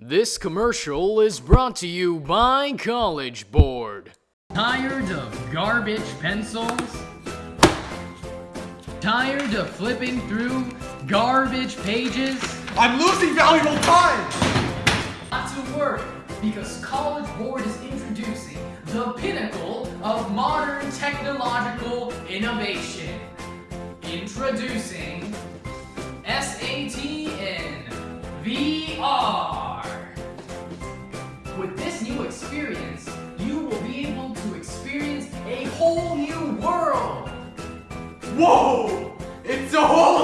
This commercial is brought to you by College Board. Tired of garbage pencils? Tired of flipping through garbage pages? I'm losing valuable time! Not to worry, because College Board is introducing the pinnacle of modern technological innovation. Introducing SAT in VR. With this new experience, you will be able to experience a whole new world. Whoa! It's a whole